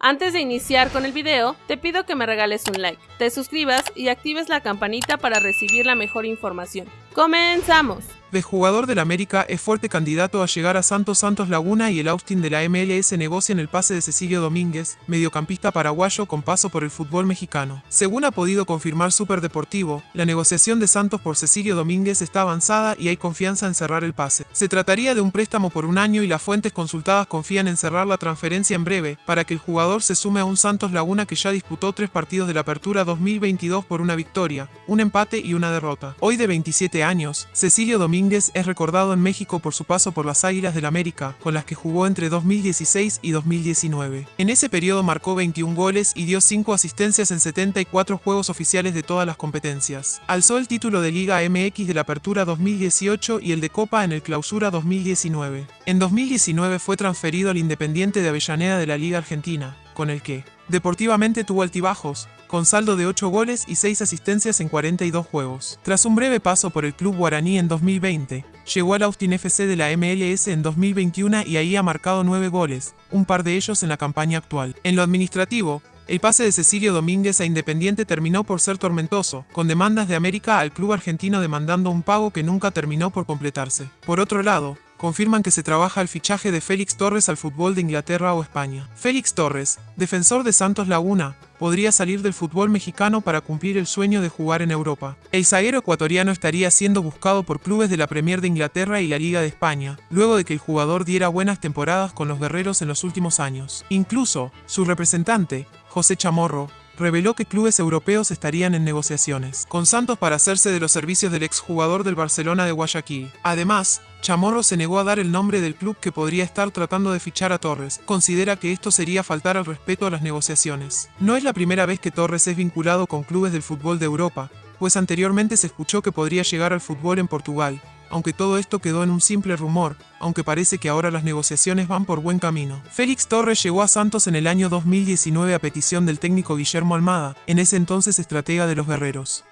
Antes de iniciar con el video, te pido que me regales un like, te suscribas y actives la campanita para recibir la mejor información. ¡Comenzamos! De jugador del América es fuerte candidato a llegar a Santos Santos Laguna y el Austin de la MLS negocian el pase de Cecilio Domínguez, mediocampista paraguayo con paso por el fútbol mexicano. Según ha podido confirmar Super Deportivo, la negociación de Santos por Cecilio Domínguez está avanzada y hay confianza en cerrar el pase. Se trataría de un préstamo por un año y las fuentes consultadas confían en cerrar la transferencia en breve, para que el jugador se sume a un Santos Laguna que ya disputó tres partidos de la Apertura 2022 por una victoria, un empate y una derrota. Hoy de 27 años, Cecilio Domínguez Domínguez es recordado en México por su paso por las Águilas del América, con las que jugó entre 2016 y 2019. En ese periodo marcó 21 goles y dio 5 asistencias en 74 juegos oficiales de todas las competencias. Alzó el título de Liga MX de la Apertura 2018 y el de Copa en el Clausura 2019. En 2019 fue transferido al Independiente de Avellaneda de la Liga Argentina, con el que, deportivamente tuvo altibajos, con saldo de 8 goles y 6 asistencias en 42 juegos. Tras un breve paso por el club guaraní en 2020, llegó al Austin FC de la MLS en 2021 y ahí ha marcado 9 goles, un par de ellos en la campaña actual. En lo administrativo, el pase de Cecilio Domínguez a Independiente terminó por ser tormentoso, con demandas de América al club argentino demandando un pago que nunca terminó por completarse. Por otro lado, confirman que se trabaja el fichaje de Félix Torres al fútbol de Inglaterra o España. Félix Torres, defensor de Santos Laguna, podría salir del fútbol mexicano para cumplir el sueño de jugar en Europa. El zaguero ecuatoriano estaría siendo buscado por clubes de la Premier de Inglaterra y la Liga de España, luego de que el jugador diera buenas temporadas con los guerreros en los últimos años. Incluso, su representante, José Chamorro, reveló que clubes europeos estarían en negociaciones con Santos para hacerse de los servicios del exjugador del Barcelona de Guayaquil. Además, Chamorro se negó a dar el nombre del club que podría estar tratando de fichar a Torres. Considera que esto sería faltar al respeto a las negociaciones. No es la primera vez que Torres es vinculado con clubes del fútbol de Europa, pues anteriormente se escuchó que podría llegar al fútbol en Portugal, aunque todo esto quedó en un simple rumor, aunque parece que ahora las negociaciones van por buen camino. Félix Torres llegó a Santos en el año 2019 a petición del técnico Guillermo Almada, en ese entonces estratega de los guerreros.